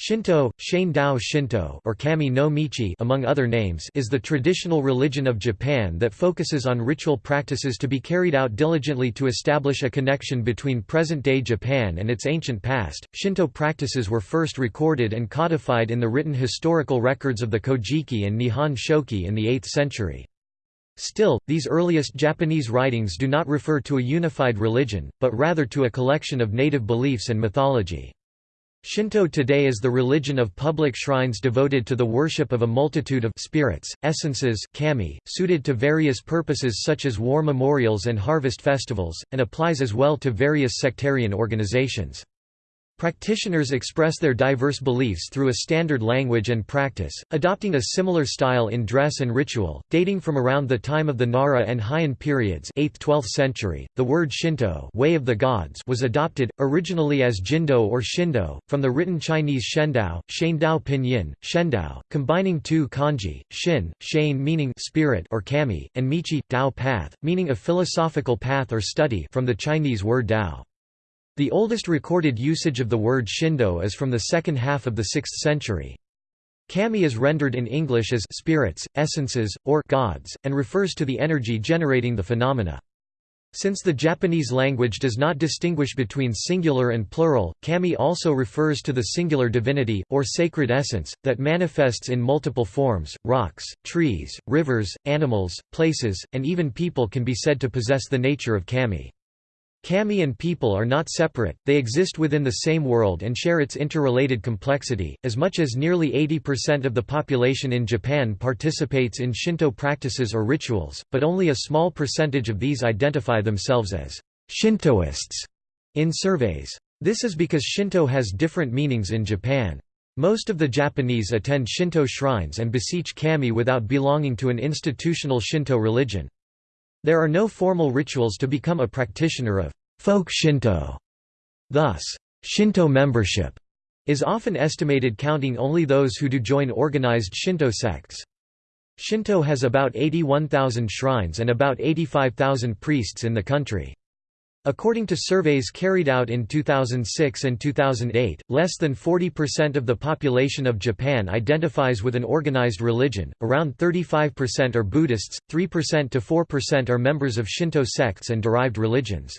Shinto, Dao Shinto or Kami no Michi among other names is the traditional religion of Japan that focuses on ritual practices to be carried out diligently to establish a connection between present-day Japan and its ancient past. Shinto practices were first recorded and codified in the written historical records of the Kojiki and Nihon Shoki in the 8th century. Still, these earliest Japanese writings do not refer to a unified religion, but rather to a collection of native beliefs and mythology. Shinto today is the religion of public shrines devoted to the worship of a multitude of spirits, essences kami, suited to various purposes such as war memorials and harvest festivals, and applies as well to various sectarian organizations. Practitioners express their diverse beliefs through a standard language and practice, adopting a similar style in dress and ritual, dating from around the time of the Nara and Heian periods 8th–12th century. The word Shinto way of the gods was adopted, originally as Jindo or Shindo, from the written Chinese Shendao, Shandao pinyin, Shendao, combining two kanji, Shin, Shane meaning spirit or kami, and Michi, Dao path, meaning a philosophical path or study from the Chinese word Dao. The oldest recorded usage of the word Shindo is from the second half of the 6th century. Kami is rendered in English as spirits, essences, or gods, and refers to the energy generating the phenomena. Since the Japanese language does not distinguish between singular and plural, kami also refers to the singular divinity, or sacred essence, that manifests in multiple forms. Rocks, trees, rivers, animals, places, and even people can be said to possess the nature of kami. Kami and people are not separate, they exist within the same world and share its interrelated complexity. As much as nearly 80% of the population in Japan participates in Shinto practices or rituals, but only a small percentage of these identify themselves as Shintoists in surveys. This is because Shinto has different meanings in Japan. Most of the Japanese attend Shinto shrines and beseech kami without belonging to an institutional Shinto religion. There are no formal rituals to become a practitioner of folk Shinto. Thus, Shinto membership is often estimated counting only those who do join organized Shinto sects. Shinto has about 81,000 shrines and about 85,000 priests in the country. According to surveys carried out in 2006 and 2008, less than 40% of the population of Japan identifies with an organized religion, around 35% are Buddhists, 3% to 4% are members of Shinto sects and derived religions.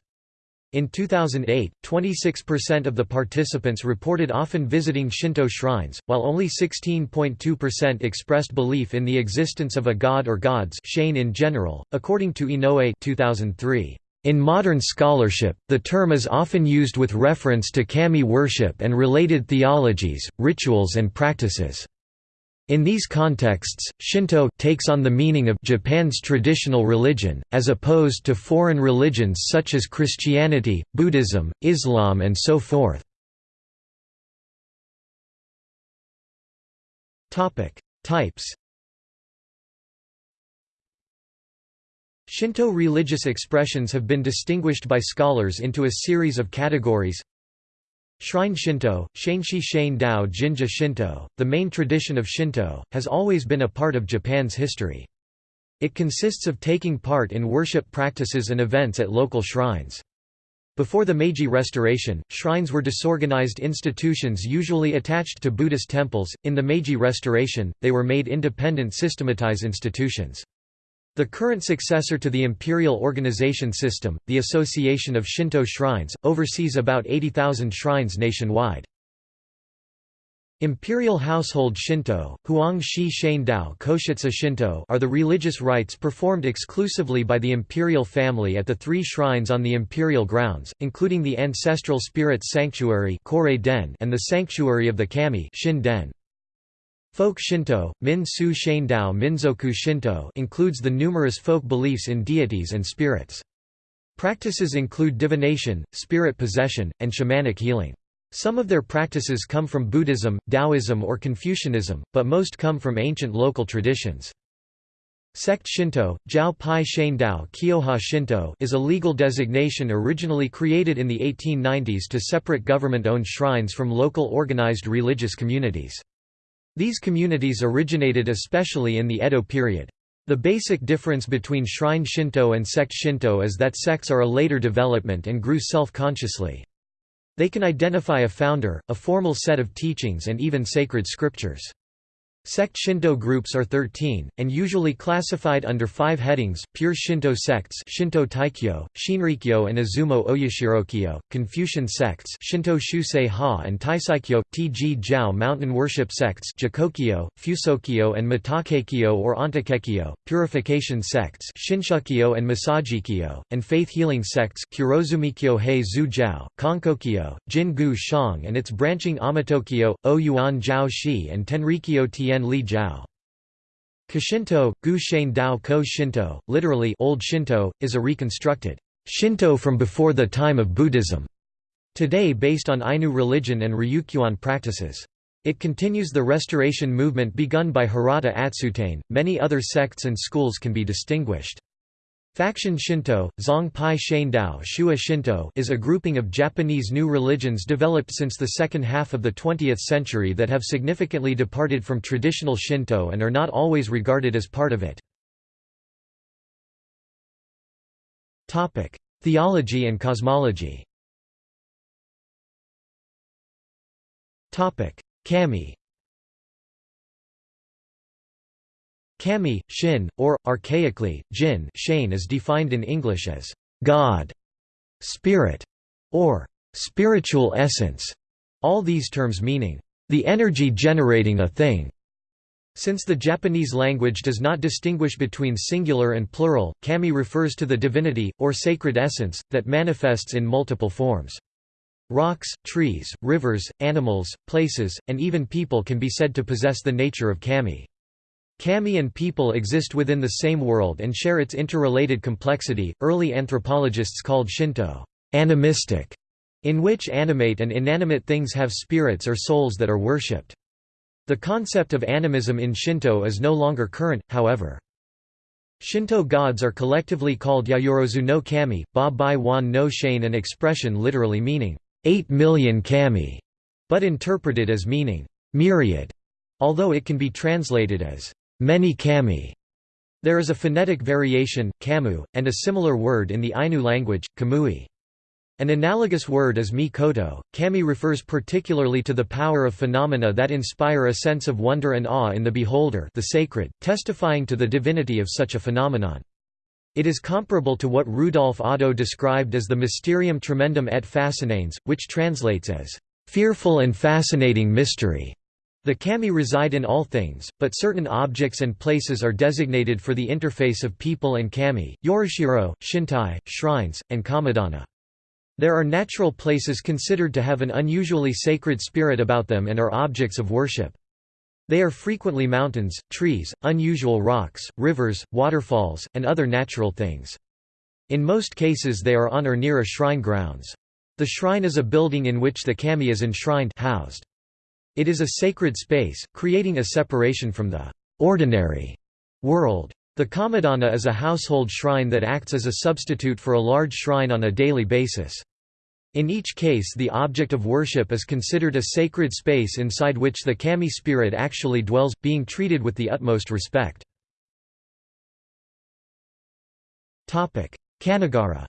In 2008, 26% of the participants reported often visiting Shinto shrines, while only 16.2% expressed belief in the existence of a god or gods in general, according to Inoue 2003. In modern scholarship, the term is often used with reference to kami worship and related theologies, rituals and practices. In these contexts, Shinto takes on the meaning of Japan's traditional religion, as opposed to foreign religions such as Christianity, Buddhism, Islam and so forth. Types Shinto religious expressions have been distinguished by scholars into a series of categories. Shrine Shinto, Shenshi Shane Dao Jinja Shinto, the main tradition of Shinto, has always been a part of Japan's history. It consists of taking part in worship practices and events at local shrines. Before the Meiji Restoration, shrines were disorganized institutions usually attached to Buddhist temples. In the Meiji Restoration, they were made independent systematized institutions. The current successor to the imperial organization system, the Association of Shinto Shrines, oversees about 80,000 shrines nationwide. Imperial Household Shinto, Huang Shi Dao Koshitsu Shinto are the religious rites performed exclusively by the imperial family at the three shrines on the imperial grounds, including the ancestral spirits sanctuary and the sanctuary of the kami Shin Den. Folk Shinto, Min Su Shandao Minzoku Shinto includes the numerous folk beliefs in deities and spirits. Practices include divination, spirit possession, and shamanic healing. Some of their practices come from Buddhism, Taoism or Confucianism, but most come from ancient local traditions. Sect Shinto, Jiao Pai Shandao Kyoha Shinto is a legal designation originally created in the 1890s to separate government-owned shrines from local organized religious communities. These communities originated especially in the Edo period. The basic difference between shrine Shinto and sect Shinto is that sects are a later development and grew self-consciously. They can identify a founder, a formal set of teachings and even sacred scriptures. Sect Shinto groups are 13, and usually classified under five headings, pure Shinto sects Shinto Taikyo, Shinrikyo and Izumo Oyashirokyo, Confucian sects Shinto Shusei Ha and Taisaikyo, Tg Jiao mountain worship sects Jokokyo, Fusokyo and Mitakeikyo or Ontakekyo, purification sects Shinshukyo and Masajikyo, and faith healing sects Kurozumikyo Hei Zu Jiao, Konkokyo, Jin-gu Shang and its branching Amatokyo, O-Yuan Jiao Shi and Tenrikyo Tien Li. Kashinto, Gu Shen Dao Ko Shinto, literally Old Shinto, is a reconstructed Shinto from before the time of Buddhism, today based on Ainu religion and Ryukyuan practices. It continues the restoration movement begun by Hirata Atsutane. Many other sects and schools can be distinguished. Faction Shinto, Zong Pai Shandao Shua Shinto is a grouping of Japanese new religions developed since the second half of the 20th century that have significantly departed from traditional Shinto and are not always regarded as part of it. Theology and cosmology Kami Kami, Shin, or, archaically, Jin Shane is defined in English as God, Spirit, or spiritual essence, all these terms meaning the energy generating a thing. Since the Japanese language does not distinguish between singular and plural, kami refers to the divinity, or sacred essence, that manifests in multiple forms. Rocks, trees, rivers, animals, places, and even people can be said to possess the nature of kami. Kami and people exist within the same world and share its interrelated complexity. Early anthropologists called Shinto animistic, in which animate and inanimate things have spirits or souls that are worshipped. The concept of animism in Shinto is no longer current, however. Shinto gods are collectively called Yayorozu no Kami, Ba Bai Wan no Shane an expression literally meaning, 8 million kami, but interpreted as meaning, myriad, although it can be translated as many kami. There is a phonetic variation, kamu, and a similar word in the Ainu language, kamui. An analogous word is mi-koto. Kami refers particularly to the power of phenomena that inspire a sense of wonder and awe in the beholder the sacred, testifying to the divinity of such a phenomenon. It is comparable to what Rudolf Otto described as the mysterium tremendum et fascinans, which translates as, "...fearful and fascinating mystery." The kami reside in all things, but certain objects and places are designated for the interface of people and kami yorishiro, shintai, shrines, and kamidana. There are natural places considered to have an unusually sacred spirit about them and are objects of worship. They are frequently mountains, trees, unusual rocks, rivers, waterfalls, and other natural things. In most cases they are on or near a shrine grounds. The shrine is a building in which the kami is enshrined housed. It is a sacred space, creating a separation from the ordinary world. The kamidana is a household shrine that acts as a substitute for a large shrine on a daily basis. In each case the object of worship is considered a sacred space inside which the kami spirit actually dwells, being treated with the utmost respect. Kanagara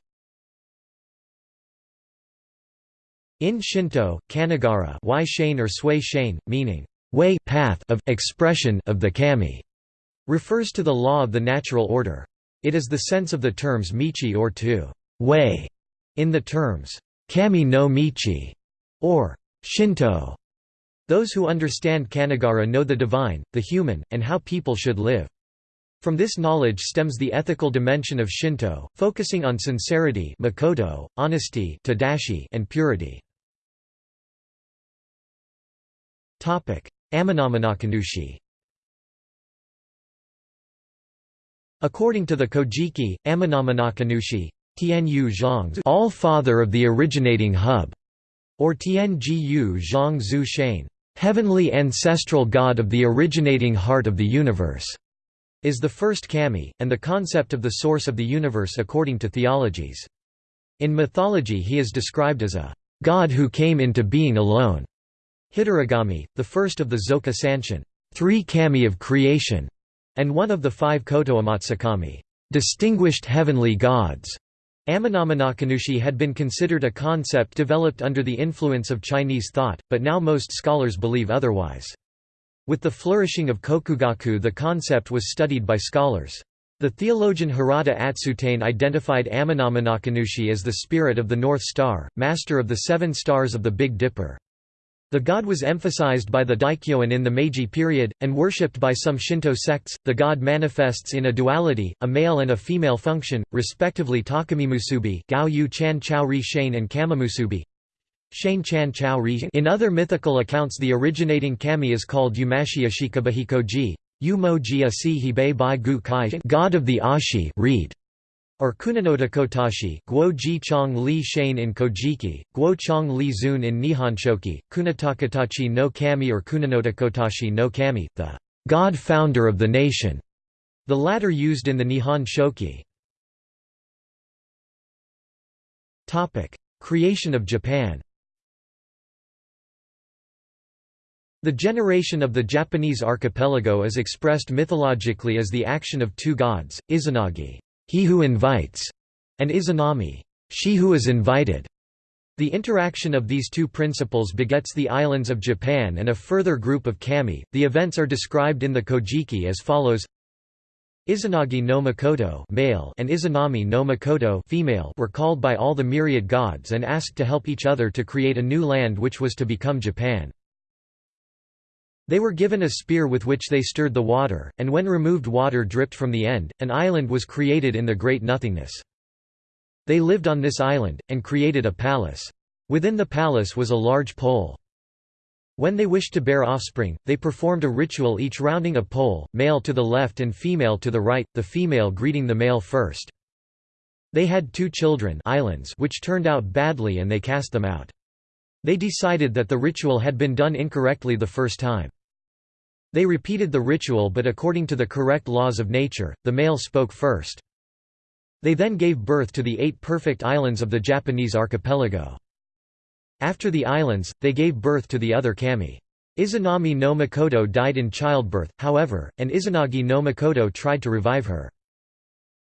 In Shinto, kanagara y shane or sway shane, meaning way path of expression of the kami, refers to the law of the natural order. It is the sense of the terms michi or to way in the terms kami no michi or Shinto. Those who understand kanagara know the divine, the human, and how people should live. From this knowledge stems the ethical dimension of Shinto, focusing on sincerity makoto, honesty tadashi, and purity. Amenominakanushi According to the Kojiki, Amenominakanushi, Tianyu Zhang all-father of the originating hub, or Tianjiyu Zhang Zhu heavenly ancestral god of the originating heart of the universe, is the first kami, and the concept of the source of the universe according to theologies. In mythology he is described as a god who came into being alone, Hitorigami, the first of the Zoka Sanshin three kami of creation, and one of the five Kotoamatsukami distinguished heavenly gods, Amenominakanushi had been considered a concept developed under the influence of Chinese thought, but now most scholars believe otherwise. With the flourishing of Kokugaku the concept was studied by scholars. The theologian Hirata Atsutane identified Amenominakanushi as the spirit of the North Star, master of the seven stars of the Big Dipper. The god was emphasized by the Daikyoin in the Meiji period, and worshipped by some Shinto sects. The god manifests in a duality, a male and a female function, respectively Takamimusubi, Gao Chan Chao Ri Shane and Kamimusubi. Shane Chan Chao Ri. In other mythical accounts, the originating kami is called Yumashi Ashikabahikoji, Yumo Ji Hibe Bai Gu Kai, god of the Ashi. Read or Kunanotakotashi, Guo Ji Chong Li Shane in Kojiki, Guo Chong Li Zun in Nihonshoki, Kunatakatachi no Kami or Kunanotakotashi no Kami, the god founder of the nation, the latter used in the Nihon Shoki. Creation of Japan The generation of the Japanese archipelago is expressed mythologically as the action of two gods, Izanagi he who invites, and Izanami, she who is invited. The interaction of these two principles begets the islands of Japan and a further group of kami. The events are described in the Kojiki as follows: Izanagi no Mikoto male and Izanami no Mikoto female were called by all the myriad gods and asked to help each other to create a new land which was to become Japan. They were given a spear with which they stirred the water, and when removed water dripped from the end, an island was created in the great nothingness. They lived on this island, and created a palace. Within the palace was a large pole. When they wished to bear offspring, they performed a ritual each rounding a pole, male to the left and female to the right, the female greeting the male first. They had two children islands which turned out badly and they cast them out. They decided that the ritual had been done incorrectly the first time. They repeated the ritual but according to the correct laws of nature, the male spoke first. They then gave birth to the eight perfect islands of the Japanese archipelago. After the islands, they gave birth to the other kami. Izanami no Mikoto died in childbirth, however, and Izanagi no Mikoto tried to revive her.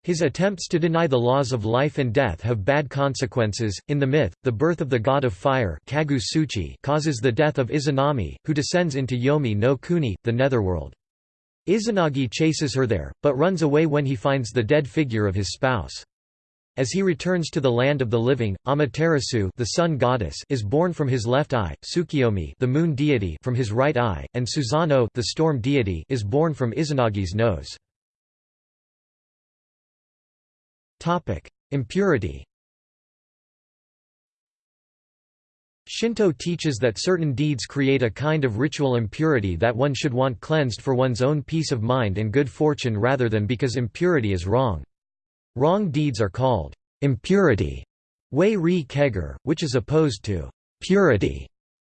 His attempts to deny the laws of life and death have bad consequences. In the myth, the birth of the god of fire causes the death of Izanami, who descends into Yomi no Kuni, the netherworld. Izanagi chases her there, but runs away when he finds the dead figure of his spouse. As he returns to the land of the living, Amaterasu the sun goddess is born from his left eye, Tsukiyomi the moon deity from his right eye, and Suzano the storm deity is born from Izanagi's nose. Impurity Shinto teaches that certain deeds create a kind of ritual impurity that one should want cleansed for one's own peace of mind and good fortune rather than because impurity is wrong. Wrong deeds are called impurity, wei ri keger, which is opposed to purity,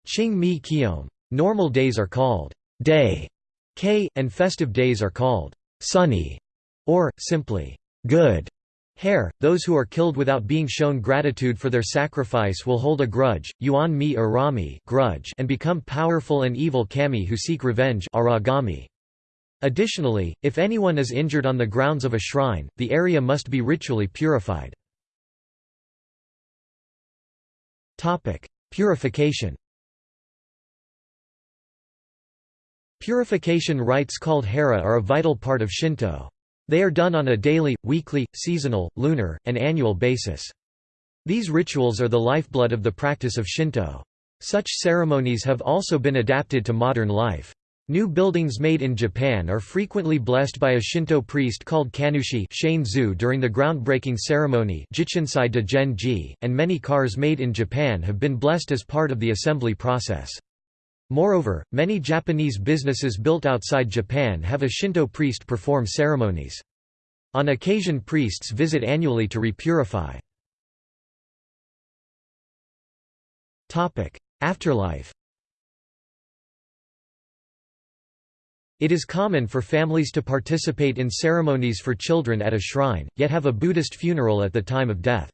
ching mi kiom. Normal days are called day, k, and festive days are called sunny, or, simply, good. Hair, those who are killed without being shown gratitude for their sacrifice will hold a grudge, yuan mi arami grudge and become powerful and evil kami who seek revenge aragami. Additionally, if anyone is injured on the grounds of a shrine, the area must be ritually purified. Purification Purification rites called hara are a vital part of Shinto. They are done on a daily, weekly, seasonal, lunar, and annual basis. These rituals are the lifeblood of the practice of Shinto. Such ceremonies have also been adapted to modern life. New buildings made in Japan are frequently blessed by a Shinto priest called Kannushi during the groundbreaking ceremony and many cars made in Japan have been blessed as part of the assembly process. Moreover, many Japanese businesses built outside Japan have a Shinto priest perform ceremonies. On occasion priests visit annually to repurify. Afterlife It is common for families to participate in ceremonies for children at a shrine, yet have a Buddhist funeral at the time of death.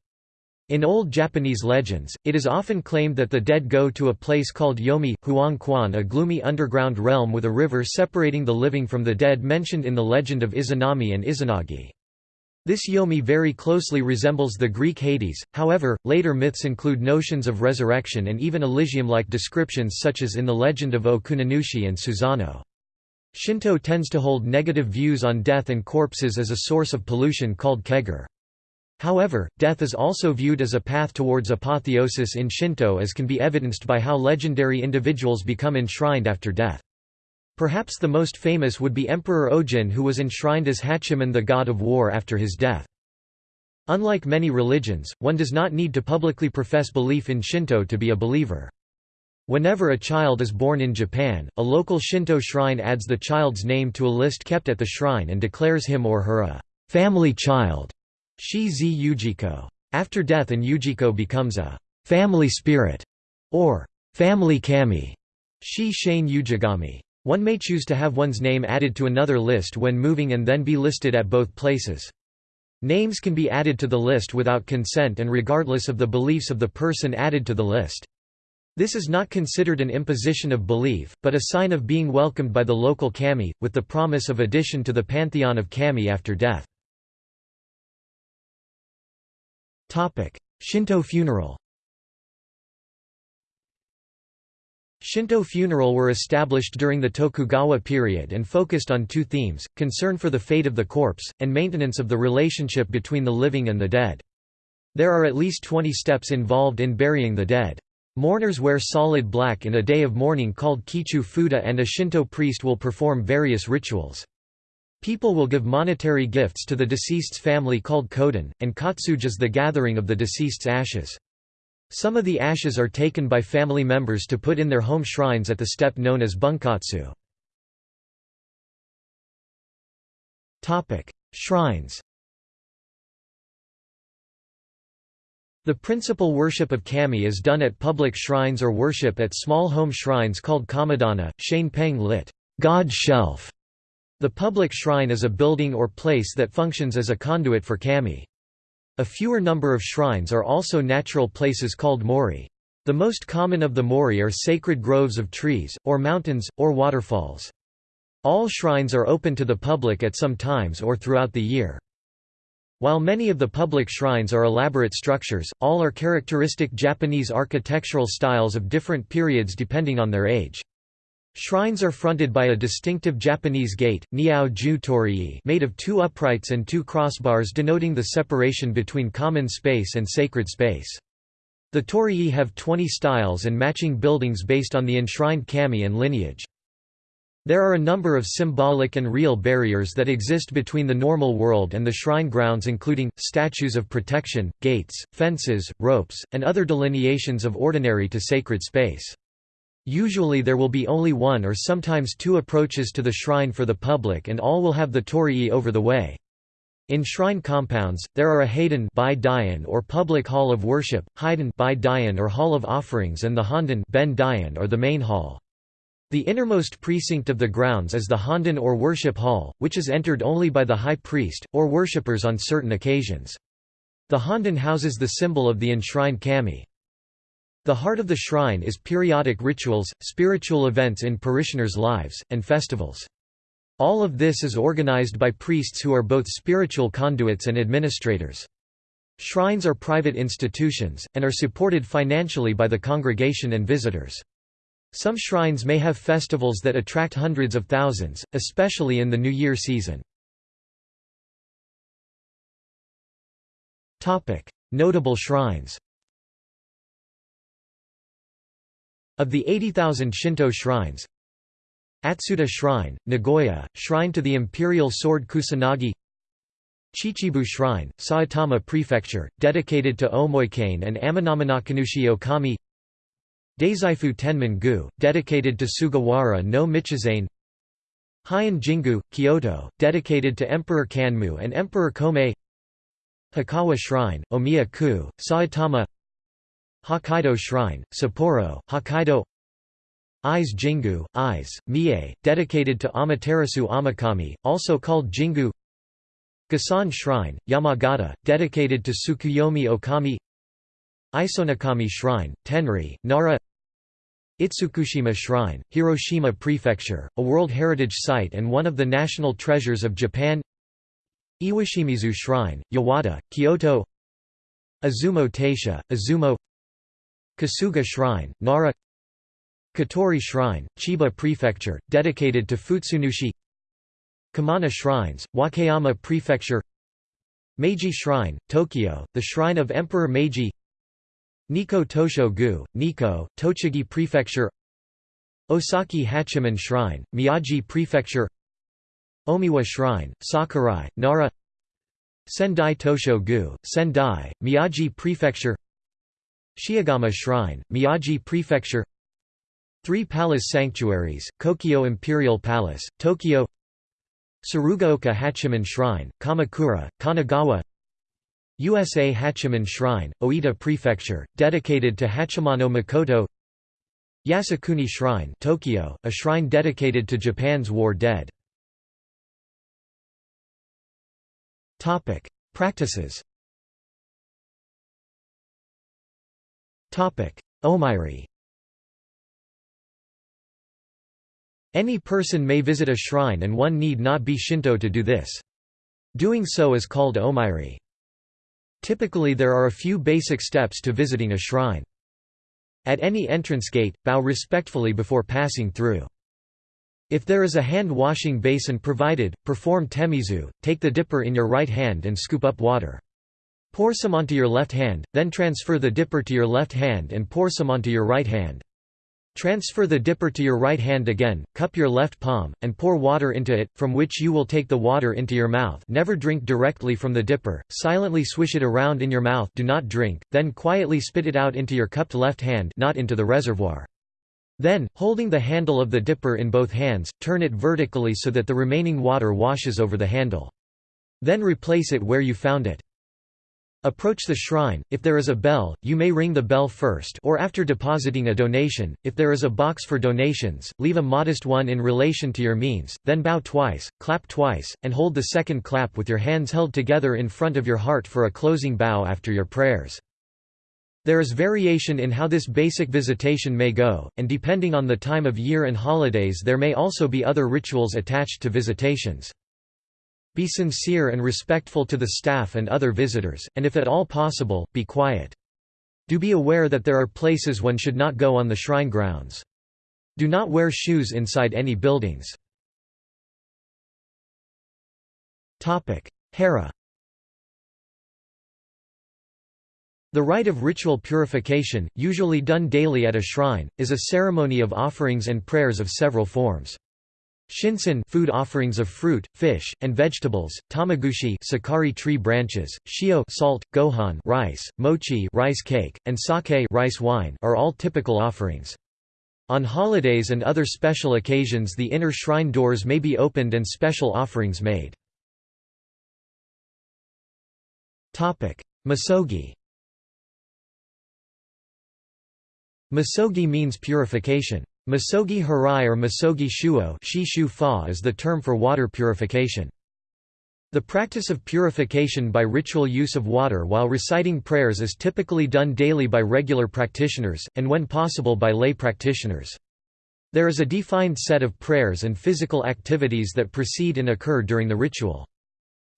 In old Japanese legends, it is often claimed that the dead go to a place called Yomi, Huang Quan a gloomy underground realm with a river separating the living from the dead mentioned in the legend of Izanami and Izanagi. This Yomi very closely resembles the Greek Hades, however, later myths include notions of resurrection and even Elysium-like descriptions such as in the legend of O-Kunanushi and Susano. Shinto tends to hold negative views on death and corpses as a source of pollution called kegare. However, death is also viewed as a path towards apotheosis in Shinto as can be evidenced by how legendary individuals become enshrined after death. Perhaps the most famous would be Emperor Ojin who was enshrined as Hachiman the god of war after his death. Unlike many religions, one does not need to publicly profess belief in Shinto to be a believer. Whenever a child is born in Japan, a local Shinto shrine adds the child's name to a list kept at the shrine and declares him or her a family child. Shi-zi Ujiko. After death an Ujiko becomes a family spirit or family kami. Shi-shane Ujigami. One may choose to have one's name added to another list when moving and then be listed at both places. Names can be added to the list without consent and regardless of the beliefs of the person added to the list. This is not considered an imposition of belief, but a sign of being welcomed by the local kami, with the promise of addition to the pantheon of kami after death. Shinto funeral Shinto funeral were established during the Tokugawa period and focused on two themes, concern for the fate of the corpse, and maintenance of the relationship between the living and the dead. There are at least 20 steps involved in burying the dead. Mourners wear solid black in a day of mourning called Kichu Fuda and a Shinto priest will perform various rituals. People will give monetary gifts to the deceased's family called koden, and katsuge is the gathering of the deceased's ashes. Some of the ashes are taken by family members to put in their home shrines at the step known as bunkatsu. Shrines The principal worship of kami is done at public shrines or worship at small home shrines called kamidana, shanpeng lit. God shelf. The public shrine is a building or place that functions as a conduit for kami. A fewer number of shrines are also natural places called mori. The most common of the mori are sacred groves of trees, or mountains, or waterfalls. All shrines are open to the public at some times or throughout the year. While many of the public shrines are elaborate structures, all are characteristic Japanese architectural styles of different periods depending on their age. Shrines are fronted by a distinctive Japanese gate, Niao Ju Torii made of two uprights and two crossbars denoting the separation between common space and sacred space. The torii have 20 styles and matching buildings based on the enshrined kami and lineage. There are a number of symbolic and real barriers that exist between the normal world and the shrine grounds including, statues of protection, gates, fences, ropes, and other delineations of ordinary to sacred space. Usually there will be only one or sometimes two approaches to the shrine for the public and all will have the torii over the way. In shrine compounds, there are a Haiden or public hall of worship, Haiden or hall of offerings and the Honden or the main hall. The innermost precinct of the grounds is the Honden or worship hall, which is entered only by the high priest, or worshippers on certain occasions. The Honden houses the symbol of the enshrined kami. The heart of the shrine is periodic rituals, spiritual events in parishioners' lives, and festivals. All of this is organized by priests who are both spiritual conduits and administrators. Shrines are private institutions, and are supported financially by the congregation and visitors. Some shrines may have festivals that attract hundreds of thousands, especially in the New Year season. Notable shrines Of the 80,000 Shinto shrines. Atsuta Shrine, Nagoya, Shrine to the Imperial Sword Kusanagi. Chichibu Shrine, Saitama Prefecture, dedicated to Omoikane and Amenominakanushi Okami. Dazaifu Tenman-gu, dedicated to Sugawara no Michizane Heian Jingu, Kyoto, dedicated to Emperor Kanmu and Emperor Komei Hikawa Shrine, Omiya-ku, Saitama Hokkaido Shrine, Sapporo, Hokkaido. Ise Jingu, Ise, Mie, dedicated to Amaterasu Amakami, also called Jingu Gasan Shrine, Yamagata, dedicated to Tsukuyomi Okami. Isonokami Shrine, Tenri, Nara. Itsukushima Shrine, Hiroshima Prefecture, a World Heritage Site and one of the national treasures of Japan. Iwashimizu Shrine, Yawata, Kyoto. Izumo Taisha, Izumo Kasuga Shrine, Nara Katori Shrine, Chiba Prefecture, dedicated to Futsunushi Kamana Shrines, Wakayama Prefecture Meiji Shrine, Tokyo, the shrine of Emperor Meiji Nikko Tosho-gu, Nikko, Tochigi Prefecture Osaki Hachiman Shrine, Miyagi Prefecture Omiwa Shrine, Sakurai, Nara Sendai Tosho-gu, Sendai, Miyagi Prefecture Shiogama Shrine, Miyagi Prefecture. Three Palace Sanctuaries, Kokyo Imperial Palace, Tokyo. Tsurugaoka Hachiman Shrine, Kamakura, Kanagawa. USA Hachiman Shrine, Oita Prefecture, dedicated to Hachimano Mikoto Yasukuni Shrine Tokyo, a shrine dedicated to Japan's war dead. Practices Omairi Any person may visit a shrine and one need not be Shinto to do this. Doing so is called omairi. Typically there are a few basic steps to visiting a shrine. At any entrance gate, bow respectfully before passing through. If there is a hand-washing basin provided, perform temizu, take the dipper in your right hand and scoop up water. Pour some onto your left hand, then transfer the dipper to your left hand and pour some onto your right hand. Transfer the dipper to your right hand again, cup your left palm, and pour water into it, from which you will take the water into your mouth never drink directly from the dipper, silently swish it around in your mouth do not drink, then quietly spit it out into your cupped left hand not into the reservoir. Then, holding the handle of the dipper in both hands, turn it vertically so that the remaining water washes over the handle. Then replace it where you found it. Approach the shrine, if there is a bell, you may ring the bell first or after depositing a donation, if there is a box for donations, leave a modest one in relation to your means, then bow twice, clap twice, and hold the second clap with your hands held together in front of your heart for a closing bow after your prayers. There is variation in how this basic visitation may go, and depending on the time of year and holidays there may also be other rituals attached to visitations. Be sincere and respectful to the staff and other visitors, and if at all possible, be quiet. Do be aware that there are places one should not go on the shrine grounds. Do not wear shoes inside any buildings. Hara The rite of ritual purification, usually done daily at a shrine, is a ceremony of offerings and prayers of several forms. Shinsen food offerings of fruit, fish, and vegetables, tamagushi sakaki tree branches, shio salt, gohan rice, mochi rice cake, and sake rice wine are all typical offerings. On holidays and other special occasions the inner shrine doors may be opened and special offerings made. Misogi Misogi means purification. Misogi harai or misogi shuo is the term for water purification. The practice of purification by ritual use of water while reciting prayers is typically done daily by regular practitioners, and when possible by lay practitioners. There is a defined set of prayers and physical activities that precede and occur during the ritual.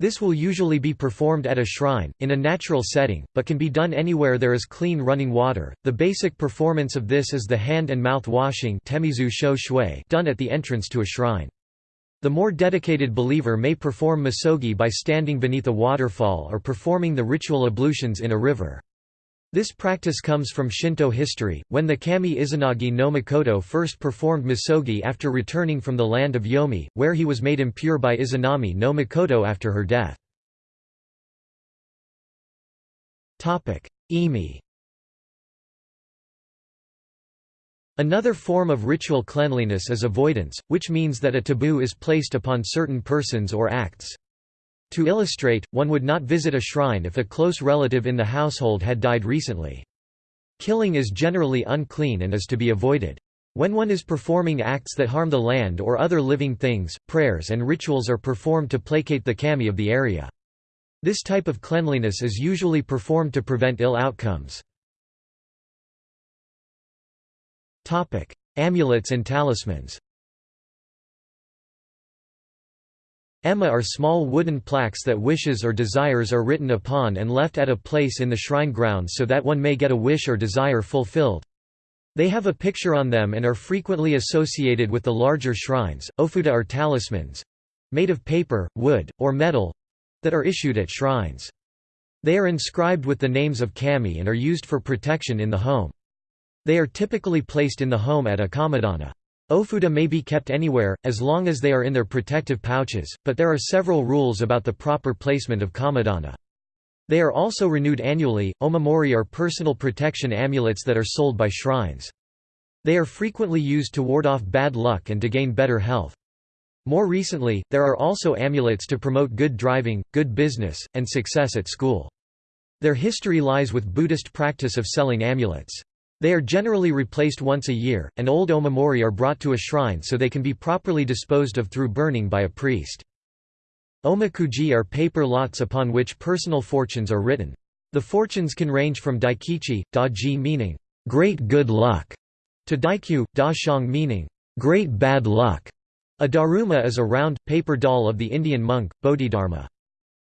This will usually be performed at a shrine, in a natural setting, but can be done anywhere there is clean running water. The basic performance of this is the hand and mouth washing done at the entrance to a shrine. The more dedicated believer may perform misogi by standing beneath a waterfall or performing the ritual ablutions in a river. This practice comes from Shinto history, when the kami Izanagi no Mikoto first performed misogi after returning from the land of Yomi, where he was made impure by Izanami no Mikoto after her death. Imi Another form of ritual cleanliness is avoidance, which means that a taboo is placed upon certain persons or acts. To illustrate, one would not visit a shrine if a close relative in the household had died recently. Killing is generally unclean and is to be avoided. When one is performing acts that harm the land or other living things, prayers and rituals are performed to placate the kami of the area. This type of cleanliness is usually performed to prevent ill outcomes. Amulets and talismans Ema are small wooden plaques that wishes or desires are written upon and left at a place in the shrine grounds so that one may get a wish or desire fulfilled. They have a picture on them and are frequently associated with the larger shrines. Ofuda are talismans made of paper, wood, or metal that are issued at shrines. They are inscribed with the names of kami and are used for protection in the home. They are typically placed in the home at a kamidana. Ofuda may be kept anywhere, as long as they are in their protective pouches, but there are several rules about the proper placement of kamidana. They are also renewed annually. Omamori are personal protection amulets that are sold by shrines. They are frequently used to ward off bad luck and to gain better health. More recently, there are also amulets to promote good driving, good business, and success at school. Their history lies with Buddhist practice of selling amulets. They are generally replaced once a year, and old omamori are brought to a shrine so they can be properly disposed of through burning by a priest. Omikuji are paper lots upon which personal fortunes are written. The fortunes can range from daikichi, daji meaning, great good luck, to daikyu, da shang meaning, great bad luck. A daruma is a round, paper doll of the Indian monk, Bodhidharma.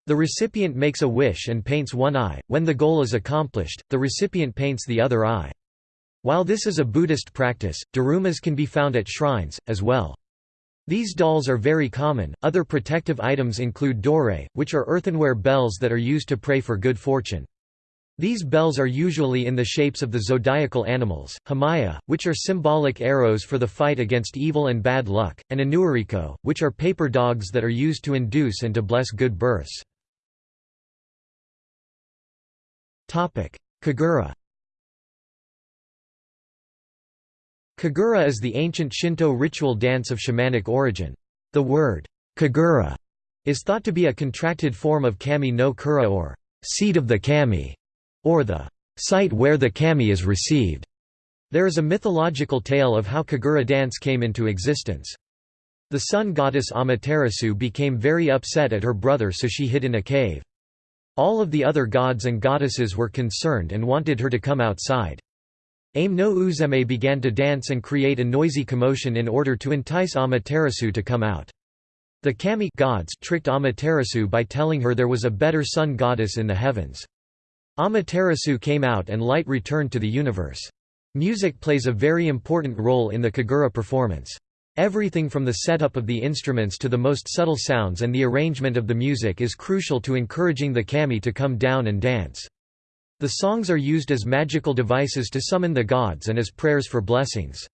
The recipient makes a wish and paints one eye. When the goal is accomplished, the recipient paints the other eye. While this is a Buddhist practice, darumas can be found at shrines, as well. These dolls are very common. Other protective items include dore, which are earthenware bells that are used to pray for good fortune. These bells are usually in the shapes of the zodiacal animals, hamaya, which are symbolic arrows for the fight against evil and bad luck, and anuariko, which are paper dogs that are used to induce and to bless good births. Kagura Kagura is the ancient Shinto ritual dance of shamanic origin. The word, kagura, is thought to be a contracted form of kami no kura or seat of the kami, or the site where the kami is received. There is a mythological tale of how kagura dance came into existence. The sun goddess Amaterasu became very upset at her brother so she hid in a cave. All of the other gods and goddesses were concerned and wanted her to come outside. Ame no Uzume began to dance and create a noisy commotion in order to entice Amaterasu to come out. The kami gods tricked Amaterasu by telling her there was a better sun goddess in the heavens. Amaterasu came out and light returned to the universe. Music plays a very important role in the Kagura performance. Everything from the setup of the instruments to the most subtle sounds and the arrangement of the music is crucial to encouraging the kami to come down and dance. The songs are used as magical devices to summon the gods and as prayers for blessings.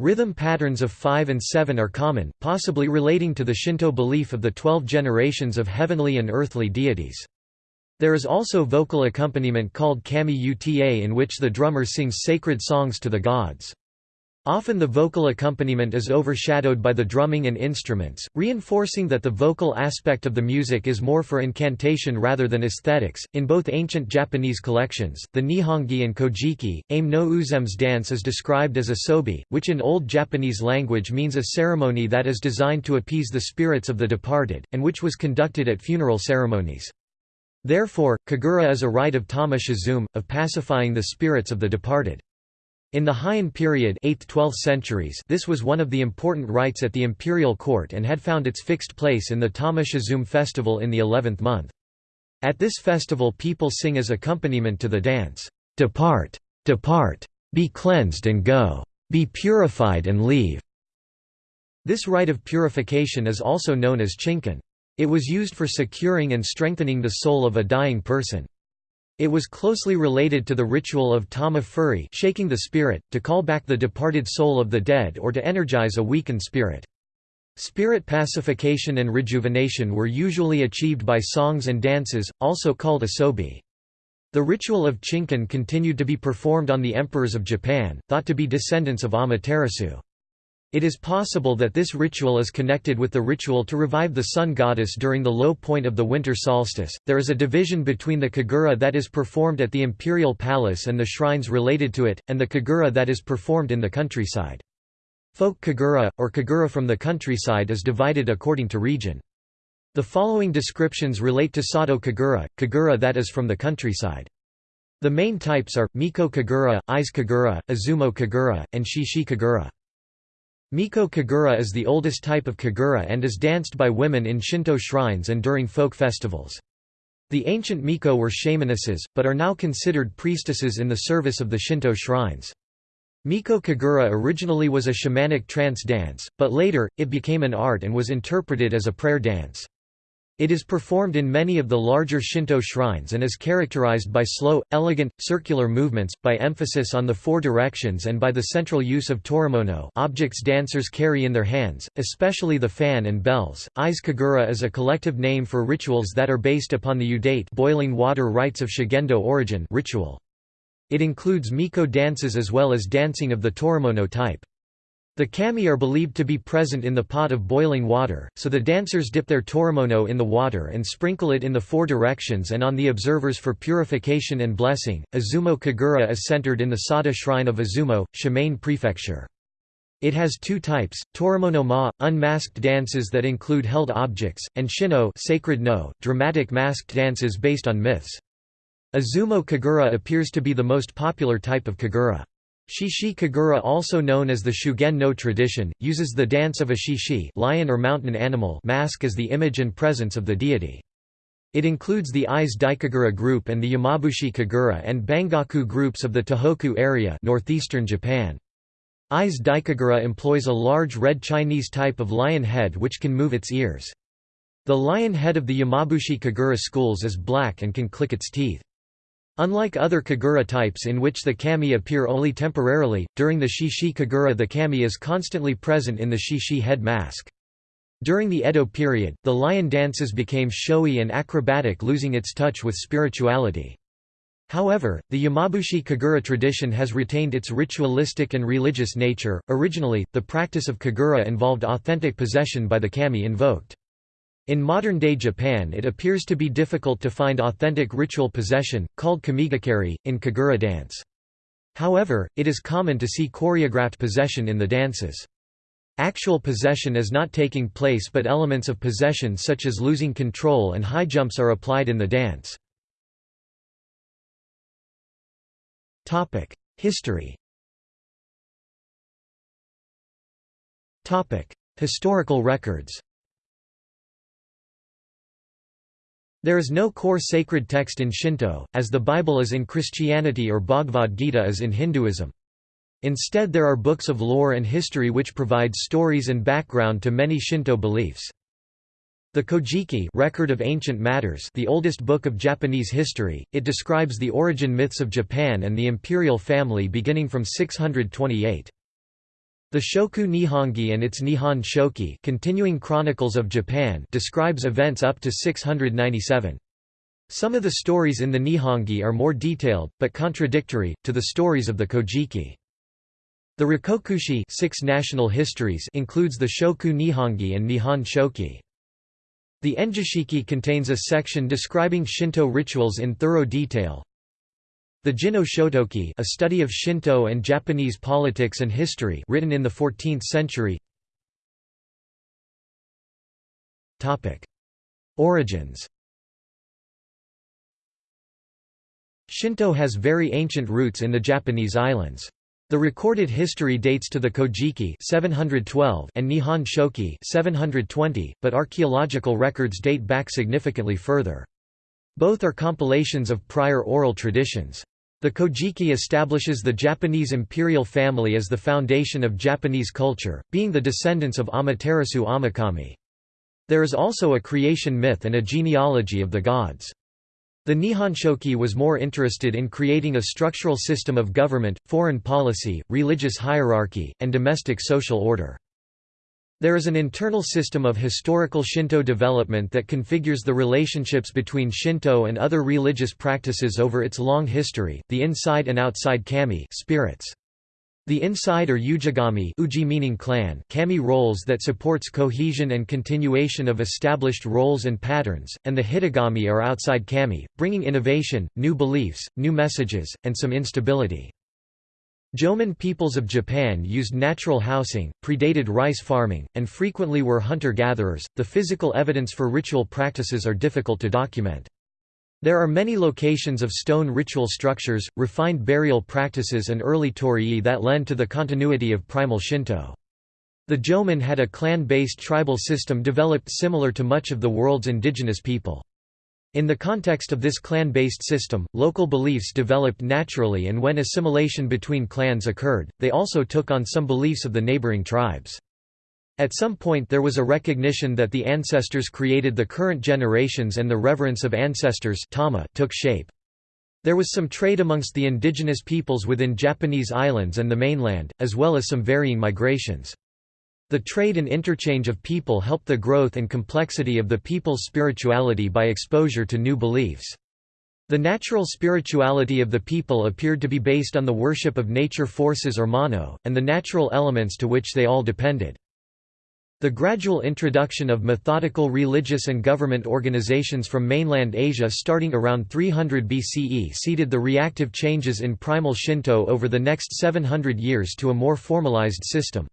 Rhythm patterns of 5 and 7 are common, possibly relating to the Shinto belief of the twelve generations of heavenly and earthly deities. There is also vocal accompaniment called kami uta in which the drummer sings sacred songs to the gods. Often the vocal accompaniment is overshadowed by the drumming and instruments, reinforcing that the vocal aspect of the music is more for incantation rather than aesthetics. In both ancient Japanese collections, the Nihongi and Kojiki, Ame no Uzume's dance is described as a sobi, which in Old Japanese language means a ceremony that is designed to appease the spirits of the departed, and which was conducted at funeral ceremonies. Therefore, kagura is a rite of tama shizume, of pacifying the spirits of the departed. In the Heian period 8th–12th centuries this was one of the important rites at the imperial court and had found its fixed place in the Tama Shizume festival in the 11th month. At this festival people sing as accompaniment to the dance, "'Depart! Depart! Be cleansed and go! Be purified and leave!' This rite of purification is also known as chinkon. It was used for securing and strengthening the soul of a dying person. It was closely related to the ritual of tama furi shaking the spirit, to call back the departed soul of the dead or to energize a weakened spirit. Spirit pacification and rejuvenation were usually achieved by songs and dances, also called asobi. The ritual of chinkon continued to be performed on the emperors of Japan, thought to be descendants of Amaterasu. It is possible that this ritual is connected with the ritual to revive the sun goddess during the low point of the winter solstice. There is a division between the kagura that is performed at the imperial palace and the shrines related to it, and the kagura that is performed in the countryside. Folk kagura, or kagura from the countryside is divided according to region. The following descriptions relate to Sato kagura, kagura that is from the countryside. The main types are, Miko kagura, Ise kagura, Izumo kagura, and Shishi kagura. Miko kagura is the oldest type of kagura and is danced by women in Shinto shrines and during folk festivals. The ancient Miko were shamanesses, but are now considered priestesses in the service of the Shinto shrines. Miko Kagura originally was a shamanic trance dance, but later, it became an art and was interpreted as a prayer dance. It is performed in many of the larger Shinto shrines and is characterized by slow, elegant, circular movements, by emphasis on the four directions and by the central use of torimono objects dancers carry in their hands, especially the fan and bells. Ise Kagura is a collective name for rituals that are based upon the yudate boiling water rites of Shugendo origin ritual. It includes Miko dances as well as dancing of the Torimono type. The kami are believed to be present in the pot of boiling water, so the dancers dip their torimono in the water and sprinkle it in the four directions and on the observers for purification and blessing. Izumo Kagura is centered in the Sada shrine of Izumo, Shimane Prefecture. It has two types, Torimono mai, unmasked dances that include held objects, and Shino sacred no, dramatic masked dances based on myths. Izumo kagura appears to be the most popular type of kagura. Shishi kagura also known as the Shugen no tradition, uses the dance of a shishi lion or mountain animal mask as the image and presence of the deity. It includes the Ise Daikagura group and the Yamabushi Kagura and Bangaku groups of the Tohoku area northeastern Japan. Ise Daikagura employs a large red Chinese type of lion head which can move its ears. The lion head of the Yamabushi Kagura schools is black and can click its teeth. Unlike other kagura types in which the kami appear only temporarily, during the shishi kagura the kami is constantly present in the shishi head mask. During the Edo period, the lion dances became showy and acrobatic losing its touch with spirituality. However, the Yamabushi Kagura tradition has retained its ritualistic and religious nature. Originally, the practice of Kagura involved authentic possession by the kami invoked. In modern-day Japan it appears to be difficult to find authentic ritual possession, called kamigakari, in kagura dance. However, it is common to see choreographed possession in the dances. Actual possession is not taking place but elements of possession such as losing control and high jumps are applied in the dance. History Historical records There is no core sacred text in Shinto, as the Bible is in Christianity or Bhagavad Gita is in Hinduism. Instead there are books of lore and history which provide stories and background to many Shinto beliefs. The Kojiki Record of Ancient Matters the oldest book of Japanese history, it describes the origin myths of Japan and the imperial family beginning from 628. The Shoku Nihongi and its Nihon Shoki continuing Chronicles of Japan describes events up to 697. Some of the stories in the Nihongi are more detailed, but contradictory, to the stories of the Kojiki. The Rikkokushi six national histories includes the Shoku Nihongi and Nihon Shoki. The Engishiki contains a section describing Shinto rituals in thorough detail, the Jinno Shotoki a study of Shinto and Japanese politics and history written in the 14th century Topic: Origins Shinto has very ancient roots in the Japanese islands. The recorded history dates to the Kojiki 712 and Nihon Shoki 720, but archaeological records date back significantly further. Both are compilations of prior oral traditions. The Kojiki establishes the Japanese imperial family as the foundation of Japanese culture, being the descendants of Amaterasu Omikami. There is also a creation myth and a genealogy of the gods. The Nihonshoki was more interested in creating a structural system of government, foreign policy, religious hierarchy, and domestic social order. There is an internal system of historical Shinto development that configures the relationships between Shinto and other religious practices over its long history, the inside and outside kami spirits. The inside or ujigami uji meaning clan kami roles that supports cohesion and continuation of established roles and patterns, and the hitogami are outside kami, bringing innovation, new beliefs, new messages, and some instability. Jomon peoples of Japan used natural housing, predated rice farming, and frequently were hunter-gatherers. The physical evidence for ritual practices are difficult to document. There are many locations of stone ritual structures, refined burial practices and early torii that lend to the continuity of primal Shinto. The Jomon had a clan-based tribal system developed similar to much of the world's indigenous people. In the context of this clan-based system, local beliefs developed naturally and when assimilation between clans occurred, they also took on some beliefs of the neighboring tribes. At some point there was a recognition that the ancestors created the current generations and the reverence of ancestors tama took shape. There was some trade amongst the indigenous peoples within Japanese islands and the mainland, as well as some varying migrations. The trade and interchange of people helped the growth and complexity of the people's spirituality by exposure to new beliefs. The natural spirituality of the people appeared to be based on the worship of nature forces or mano, and the natural elements to which they all depended. The gradual introduction of methodical religious and government organizations from mainland Asia starting around 300 BCE seeded the reactive changes in primal Shinto over the next 700 years to a more formalized system.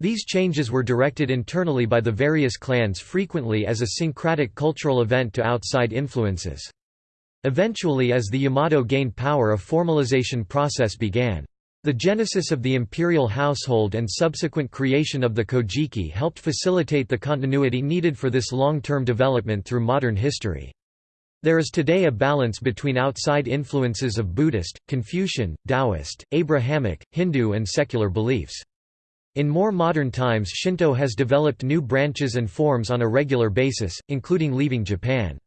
These changes were directed internally by the various clans frequently as a syncretic cultural event to outside influences. Eventually as the Yamato gained power a formalization process began. The genesis of the imperial household and subsequent creation of the Kojiki helped facilitate the continuity needed for this long-term development through modern history. There is today a balance between outside influences of Buddhist, Confucian, Taoist, Abrahamic, Hindu and secular beliefs. In more modern times Shinto has developed new branches and forms on a regular basis, including leaving Japan.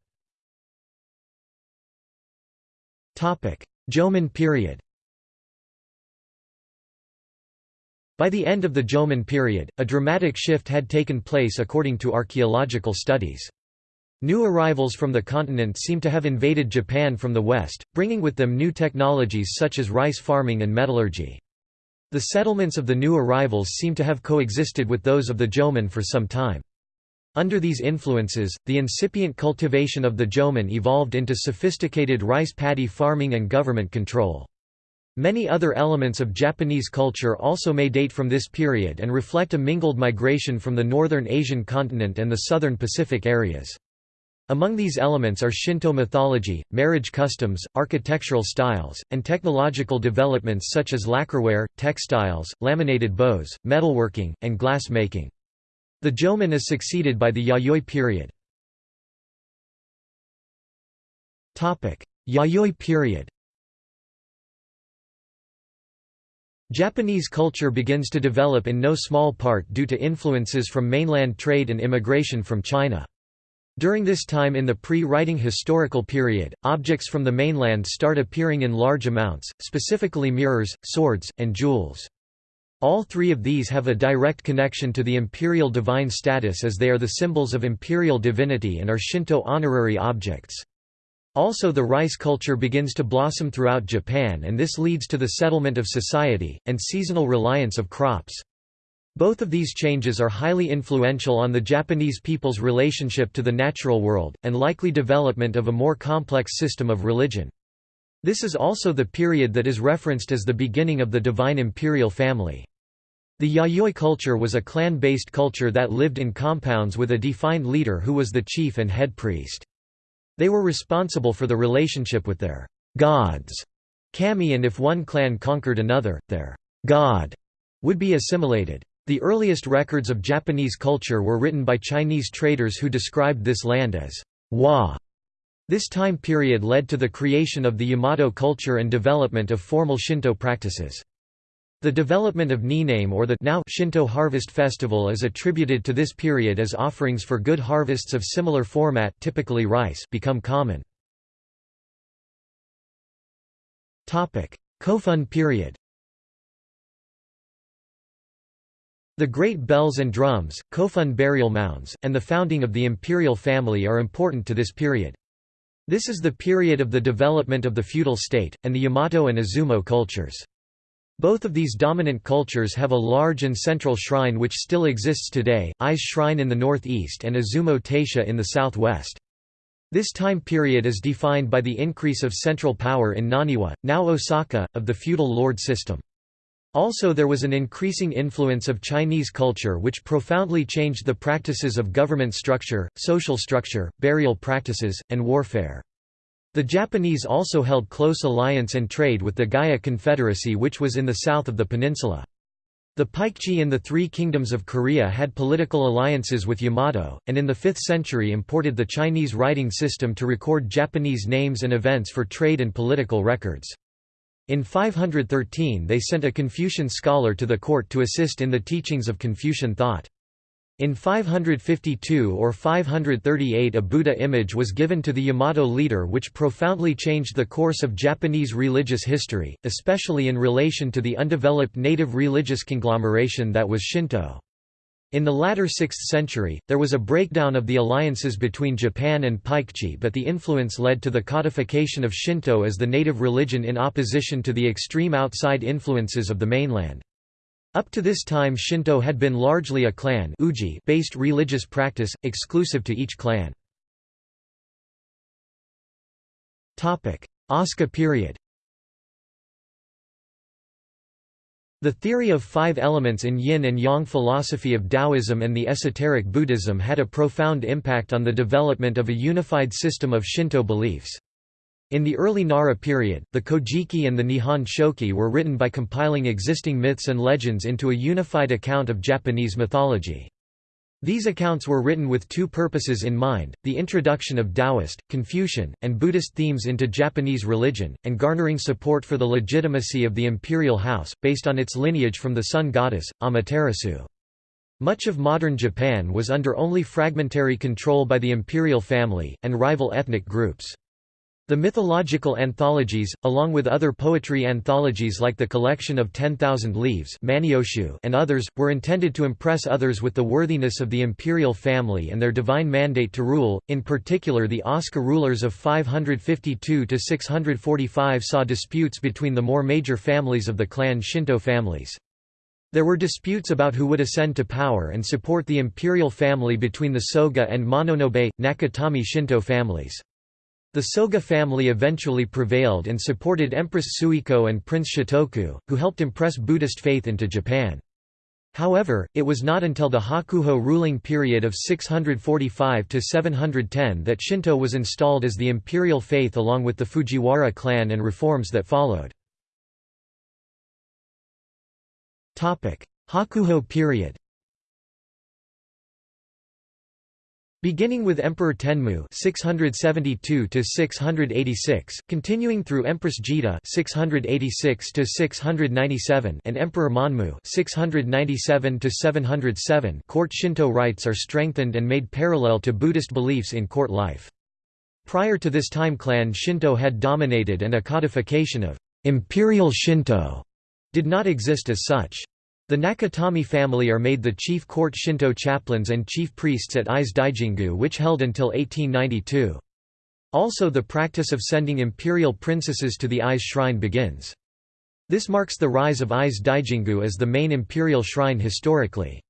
Jomon period By the end of the Jomon period, a dramatic shift had taken place according to archaeological studies. New arrivals from the continent seem to have invaded Japan from the west, bringing with them new technologies such as rice farming and metallurgy. The settlements of the new arrivals seem to have coexisted with those of the Jomon for some time. Under these influences, the incipient cultivation of the Jomon evolved into sophisticated rice paddy farming and government control. Many other elements of Japanese culture also may date from this period and reflect a mingled migration from the northern Asian continent and the southern Pacific areas. Among these elements are Shinto mythology, marriage customs, architectural styles, and technological developments such as lacquerware, textiles, laminated bows, metalworking, and glass making. The Jomon is succeeded by the Yayoi period. Yayoi period Japanese culture begins to develop in no small part due to influences from mainland trade and immigration from China. During this time in the pre-writing historical period, objects from the mainland start appearing in large amounts, specifically mirrors, swords, and jewels. All three of these have a direct connection to the imperial divine status as they are the symbols of imperial divinity and are Shinto honorary objects. Also the rice culture begins to blossom throughout Japan and this leads to the settlement of society, and seasonal reliance of crops. Both of these changes are highly influential on the Japanese people's relationship to the natural world, and likely development of a more complex system of religion. This is also the period that is referenced as the beginning of the divine imperial family. The Yayoi culture was a clan-based culture that lived in compounds with a defined leader who was the chief and head priest. They were responsible for the relationship with their gods, kami and if one clan conquered another, their god would be assimilated. The earliest records of Japanese culture were written by Chinese traders who described this land as Wa. This time period led to the creation of the Yamato culture and development of formal Shinto practices. The development of Niname or the now Shinto Harvest Festival is attributed to this period as offerings for good harvests of similar format typically rice become common. Kofun period The great bells and drums, Kofun burial mounds, and the founding of the imperial family are important to this period. This is the period of the development of the feudal state, and the Yamato and Izumo cultures. Both of these dominant cultures have a large and central shrine which still exists today, Ise Shrine in the northeast and Izumo Taisha in the southwest. This time period is defined by the increase of central power in Naniwa, now Osaka, of the feudal lord system. Also there was an increasing influence of Chinese culture which profoundly changed the practices of government structure, social structure, burial practices, and warfare. The Japanese also held close alliance and trade with the Gaya Confederacy which was in the south of the peninsula. The Paekche in the Three Kingdoms of Korea had political alliances with Yamato, and in the 5th century imported the Chinese writing system to record Japanese names and events for trade and political records. In 513 they sent a Confucian scholar to the court to assist in the teachings of Confucian thought. In 552 or 538 a Buddha image was given to the Yamato leader which profoundly changed the course of Japanese religious history, especially in relation to the undeveloped native religious conglomeration that was Shinto. In the latter 6th century, there was a breakdown of the alliances between Japan and Paekche but the influence led to the codification of Shinto as the native religion in opposition to the extreme outside influences of the mainland. Up to this time Shinto had been largely a clan-based religious practice, exclusive to each clan. Asuka period The theory of five elements in yin and yang philosophy of Taoism and the esoteric Buddhism had a profound impact on the development of a unified system of Shinto beliefs. In the early Nara period, the Kojiki and the Nihon Shoki were written by compiling existing myths and legends into a unified account of Japanese mythology. These accounts were written with two purposes in mind, the introduction of Taoist, Confucian, and Buddhist themes into Japanese religion, and garnering support for the legitimacy of the imperial house, based on its lineage from the sun goddess, Amaterasu. Much of modern Japan was under only fragmentary control by the imperial family, and rival ethnic groups. The mythological anthologies, along with other poetry anthologies like the collection of Ten Thousand Leaves and others, were intended to impress others with the worthiness of the imperial family and their divine mandate to rule, in particular the Asuka rulers of 552–645 saw disputes between the more major families of the clan Shinto families. There were disputes about who would ascend to power and support the imperial family between the Soga and Mononobe, Nakatomi Shinto families. The Soga family eventually prevailed and supported Empress Suiko and Prince Shotoku, who helped impress Buddhist faith into Japan. However, it was not until the Hakuho ruling period of 645–710 that Shinto was installed as the imperial faith along with the Fujiwara clan and reforms that followed. Hakuho period Beginning with Emperor Tenmu 672 686, continuing through Empress Jito 686 697 and Emperor Monmu 697 707, court Shinto rites are strengthened and made parallel to Buddhist beliefs in court life. Prior to this time clan Shinto had dominated and a codification of imperial Shinto did not exist as such. The Nakatomi family are made the chief court Shinto chaplains and chief priests at Ise Daijingu which held until 1892. Also the practice of sending imperial princesses to the Ise shrine begins. This marks the rise of Ise Daijingu as the main imperial shrine historically.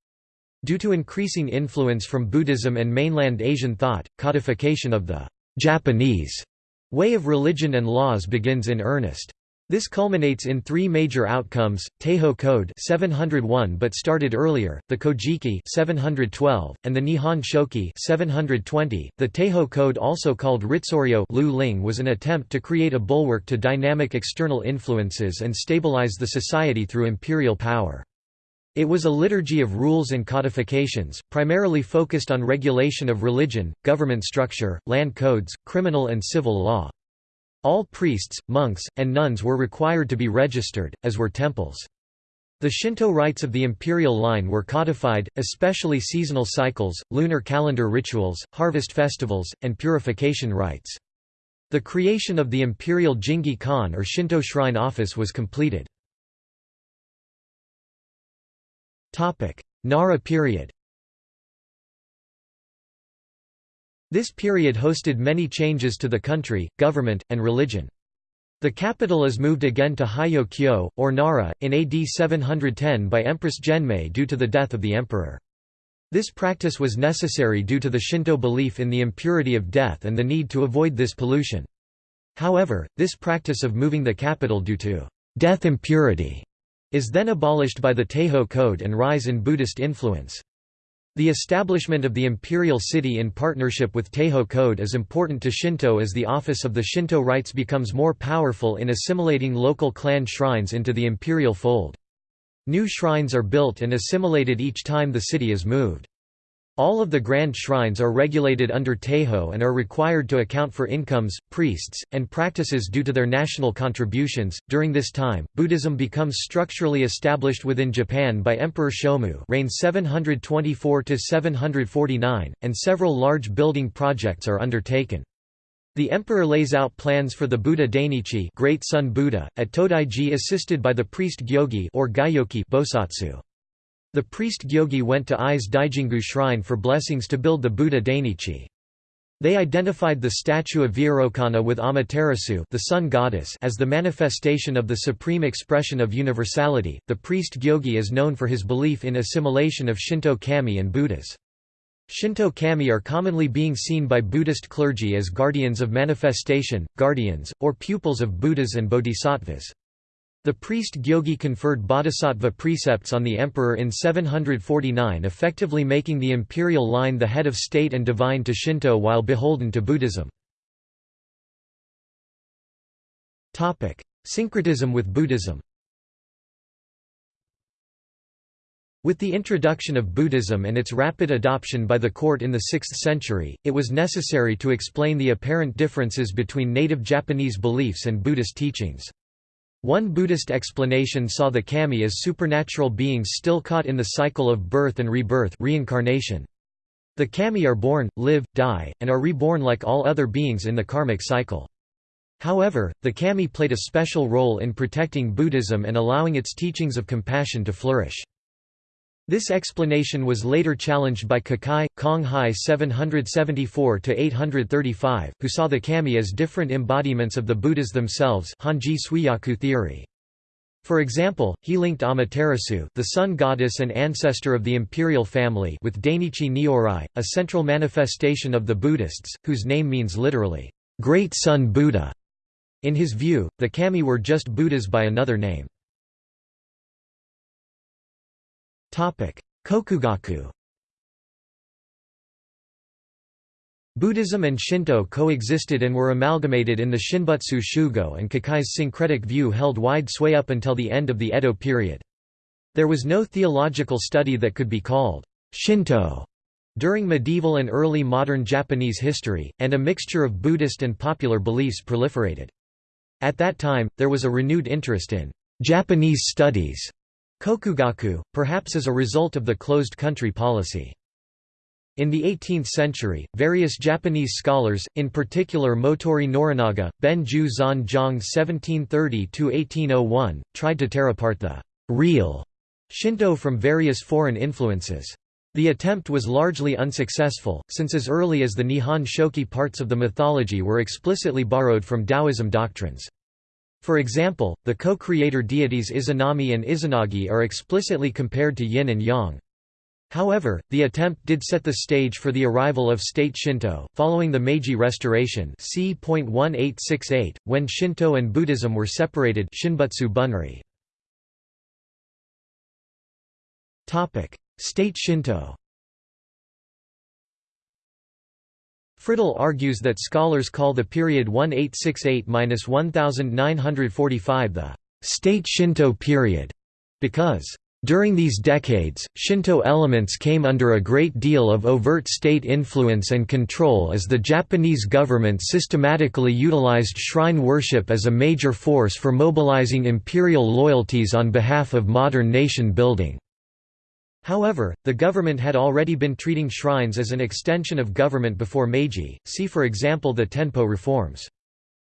Due to increasing influence from Buddhism and mainland Asian thought, codification of the Japanese way of religion and laws begins in earnest. This culminates in three major outcomes: Taiho Code 701 but started earlier, the Kojiki 712, and the Nihon Shoki 720. The Taiho Code, also called Ritsuryo Lu Ling, was an attempt to create a bulwark to dynamic external influences and stabilize the society through imperial power. It was a liturgy of rules and codifications, primarily focused on regulation of religion, government structure, land codes, criminal and civil law. All priests, monks, and nuns were required to be registered, as were temples. The Shinto rites of the imperial line were codified, especially seasonal cycles, lunar calendar rituals, harvest festivals, and purification rites. The creation of the imperial Jingi Kan or Shinto shrine office was completed. Nara period This period hosted many changes to the country, government, and religion. The capital is moved again to Heijo-kyo, or Nara, in AD 710 by Empress Genmei due to the death of the emperor. This practice was necessary due to the Shinto belief in the impurity of death and the need to avoid this pollution. However, this practice of moving the capital due to death impurity is then abolished by the Taiho Code and rise in Buddhist influence. The establishment of the imperial city in partnership with Taiho Code is important to Shinto as the office of the Shinto rites becomes more powerful in assimilating local clan shrines into the imperial fold. New shrines are built and assimilated each time the city is moved. All of the grand shrines are regulated under Taiho and are required to account for incomes, priests, and practices due to their national contributions. During this time, Buddhism becomes structurally established within Japan by Emperor Shomu, reign 724 to 749, and several large building projects are undertaken. The emperor lays out plans for the Buddha Dainichi, Great Sun Buddha, at Todaiji assisted by the priest Gyogi or Gyoki Bosatsu. The priest Gyogi went to Ise Daijingu shrine for blessings to build the Buddha Dainichi. They identified the statue of Vairocana with Amaterasu, the sun goddess, as the manifestation of the supreme expression of universality. The priest Gyogi is known for his belief in assimilation of Shinto kami and Buddhas. Shinto kami are commonly being seen by Buddhist clergy as guardians of manifestation, guardians, or pupils of Buddhas and bodhisattvas. The priest Gyogi conferred bodhisattva precepts on the emperor in 749 effectively making the imperial line the head of state and divine to Shinto while beholden to Buddhism. Syncretism with Buddhism With the introduction of Buddhism and its rapid adoption by the court in the 6th century, it was necessary to explain the apparent differences between native Japanese beliefs and Buddhist teachings. One Buddhist explanation saw the kami as supernatural beings still caught in the cycle of birth and rebirth reincarnation. The kami are born, live, die, and are reborn like all other beings in the karmic cycle. However, the kami played a special role in protecting Buddhism and allowing its teachings of compassion to flourish. This explanation was later challenged by Kukai, Kong Hai 774–835, who saw the kami as different embodiments of the Buddhas themselves Honji Suijaku theory. For example, he linked Amaterasu the sun goddess and ancestor of the imperial family with Dainichi Nyorai, a central manifestation of the Buddhists, whose name means literally, "'Great Sun Buddha'". In his view, the kami were just Buddhas by another name. Kokugaku Buddhism and Shinto coexisted and were amalgamated in the Shinbutsu Shugo and Kukai's syncretic view held wide sway up until the end of the Edo period. There was no theological study that could be called Shinto during medieval and early modern Japanese history, and a mixture of Buddhist and popular beliefs proliferated. At that time, there was a renewed interest in Japanese studies Kokugaku, perhaps as a result of the closed country policy. In the 18th century, various Japanese scholars, in particular Motoori Norinaga, Benju Zan-jong 1730–1801, tried to tear apart the «real» Shinto from various foreign influences. The attempt was largely unsuccessful, since as early as the Nihon Shoki parts of the mythology were explicitly borrowed from Taoism doctrines. For example, the co-creator deities Izanami and Izanagi are explicitly compared to yin and yang. However, the attempt did set the stage for the arrival of state Shinto, following the Meiji Restoration c. when Shinto and Buddhism were separated Shinbutsu Bunri. State Shinto Fridell argues that scholars call the period 1868–1945 the «state Shinto period» because during these decades, Shinto elements came under a great deal of overt state influence and control as the Japanese government systematically utilized shrine worship as a major force for mobilizing imperial loyalties on behalf of modern nation building. However, the government had already been treating shrines as an extension of government before Meiji, see for example the Tenpo reforms.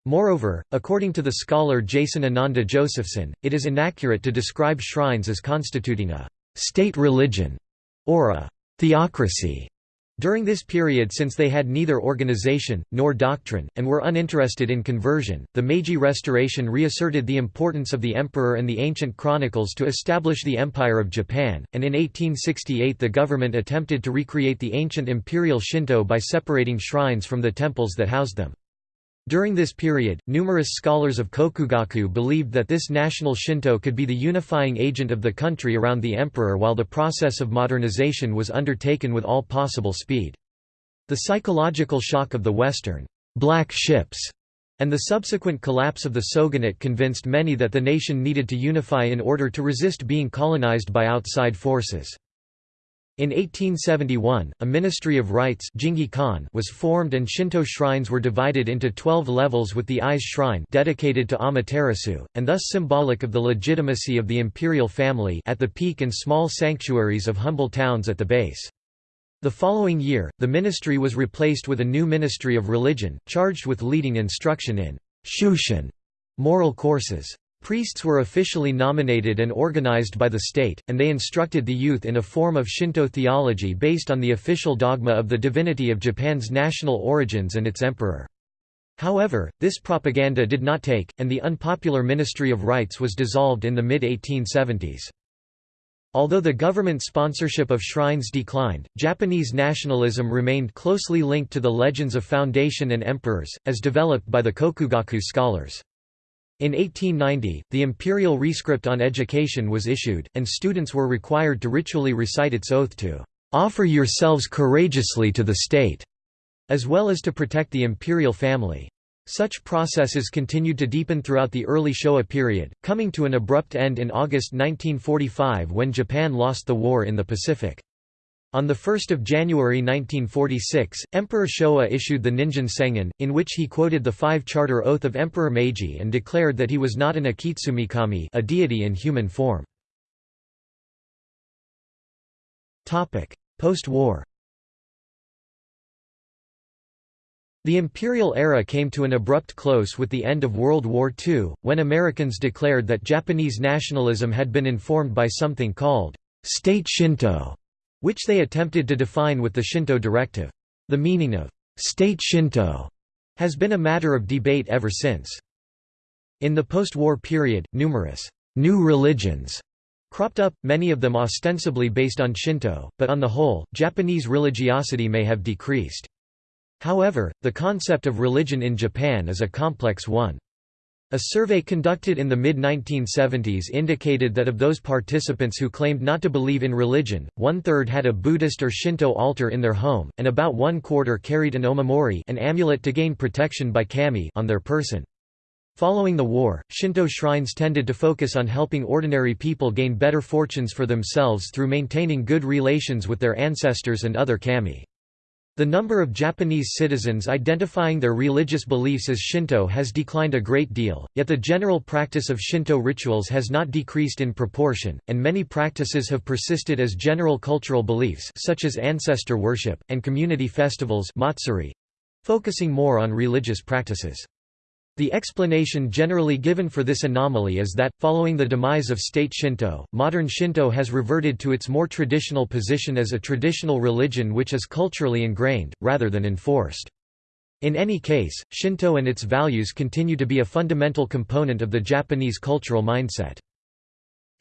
Moreover, according to the scholar Jason Ananda Josephson, it is inaccurate to describe shrines as constituting a «state religion» or a «theocracy» During this period since they had neither organization, nor doctrine, and were uninterested in conversion, the Meiji Restoration reasserted the importance of the emperor and the ancient chronicles to establish the Empire of Japan, and in 1868 the government attempted to recreate the ancient imperial Shinto by separating shrines from the temples that housed them. During this period, numerous scholars of Kokugaku believed that this national Shinto could be the unifying agent of the country around the emperor while the process of modernization was undertaken with all possible speed. The psychological shock of the Western black ships and the subsequent collapse of the shogunate convinced many that the nation needed to unify in order to resist being colonized by outside forces. In 1871, a Ministry of Rites was formed and Shinto shrines were divided into 12 levels with the Ise shrine dedicated to Amaterasu, and thus symbolic of the legitimacy of the imperial family at the peak and small sanctuaries of humble towns at the base. The following year, the ministry was replaced with a new Ministry of Religion, charged with leading instruction in Shushin moral courses. Priests were officially nominated and organized by the state, and they instructed the youth in a form of Shinto theology based on the official dogma of the divinity of Japan's national origins and its emperor. However, this propaganda did not take, and the unpopular Ministry of Rites was dissolved in the mid-1870s. Although the government sponsorship of shrines declined, Japanese nationalism remained closely linked to the legends of foundation and emperors, as developed by the Kokugaku scholars. In 1890, the imperial rescript on education was issued, and students were required to ritually recite its oath to "...offer yourselves courageously to the state", as well as to protect the imperial family. Such processes continued to deepen throughout the early Showa period, coming to an abrupt end in August 1945 when Japan lost the war in the Pacific. On 1 January 1946, Emperor Showa issued the Ningen Sengen, in which he quoted the five-charter oath of Emperor Meiji and declared that he was not an Akitsumikami a deity in human form. Post-war The imperial era came to an abrupt close with the end of World War II, when Americans declared that Japanese nationalism had been informed by something called state Shinto, which they attempted to define with the Shinto Directive. The meaning of state Shinto has been a matter of debate ever since. In the post-war period, numerous new religions cropped up, many of them ostensibly based on Shinto, but on the whole, Japanese religiosity may have decreased. However, the concept of religion in Japan is a complex one. A survey conducted in the mid-1970s indicated that of those participants who claimed not to believe in religion, one-third had a Buddhist or Shinto altar in their home, and about one-quarter carried an omamori an amulet to gain protection by kami on their person. Following the war, Shinto shrines tended to focus on helping ordinary people gain better fortunes for themselves through maintaining good relations with their ancestors and other kami. The number of Japanese citizens identifying their religious beliefs as Shinto has declined a great deal, yet the general practice of Shinto rituals has not decreased in proportion, and many practices have persisted as general cultural beliefs such as ancestor worship, and community festivals matsuri—focusing more on religious practices. The explanation generally given for this anomaly is that, following the demise of state Shinto, modern Shinto has reverted to its more traditional position as a traditional religion which is culturally ingrained, rather than enforced. In any case, Shinto and its values continue to be a fundamental component of the Japanese cultural mindset.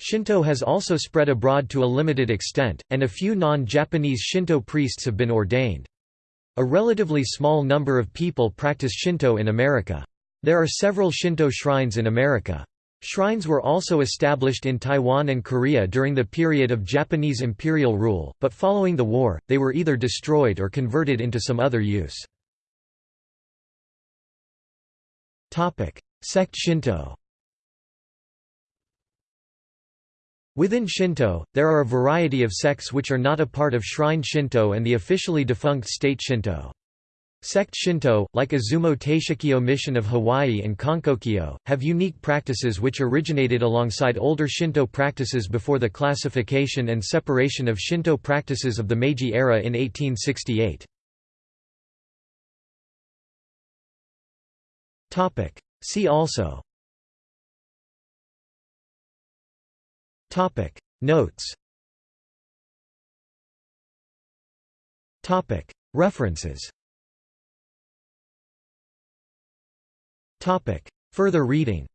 Shinto has also spread abroad to a limited extent, and a few non-Japanese Shinto priests have been ordained. A relatively small number of people practice Shinto in America. There are several Shinto shrines in America. Shrines were also established in Taiwan and Korea during the period of Japanese imperial rule, but following the war, they were either destroyed or converted into some other use. Sect Shinto Within Shinto, there are a variety of sects which are not a part of Shrine Shinto and the officially defunct State Shinto. Sect Shinto, like Izumo Taishakyo Mission of Hawaii and Konkokyo, have unique practices which originated alongside older Shinto practices before the classification and separation of Shinto practices of the Meiji era in 1868. See also. Notes. References Topic. Further reading.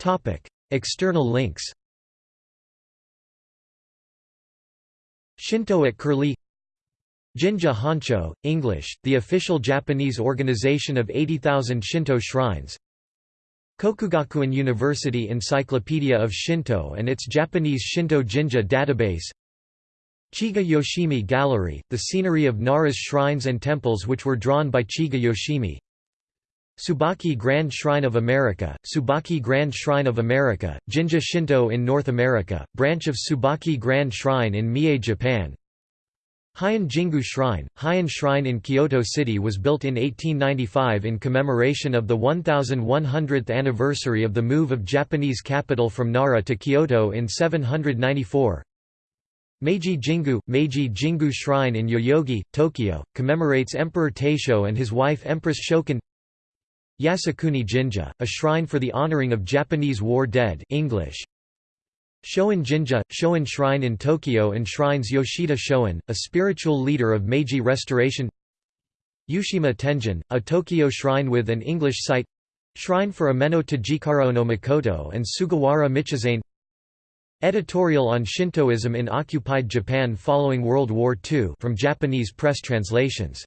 Topic. External links. Shinto at Curlie. Jinja Honcho, English, the official Japanese organization of 80,000 Shinto shrines. Kokugakuin University Encyclopedia of Shinto and its Japanese Shinto Jinja database Chiga Yoshimi Gallery, the scenery of Nara's shrines and temples which were drawn by Chiga Yoshimi. Tsubaki Grand Shrine of America, Tsubaki Grand Shrine of America, Jinja Shinto in North America, branch of Tsubaki Grand Shrine in Mie, Japan. Heian Jingu Shrine, Heian Shrine in Kyoto City was built in 1895 in commemoration of the 1100th anniversary of the move of Japanese capital from Nara to Kyoto in 794 Meiji Jingu – Meiji Jingu Shrine in Yoyogi, Tokyo, commemorates Emperor Taisho and his wife Empress Shoken Yasukuni Jinja, a shrine for the honoring of Japanese war dead English. Shoin Jinja – Shoin Shrine in Tokyo enshrines Yoshida Shoin, a spiritual leader of Meiji Restoration. Yushima Tenjin, a Tokyo shrine with an English site. Shrine for Ameno Tajikaro no Mikoto and Sugawara Michizane Editorial on Shintoism in occupied Japan following World War II from Japanese press translations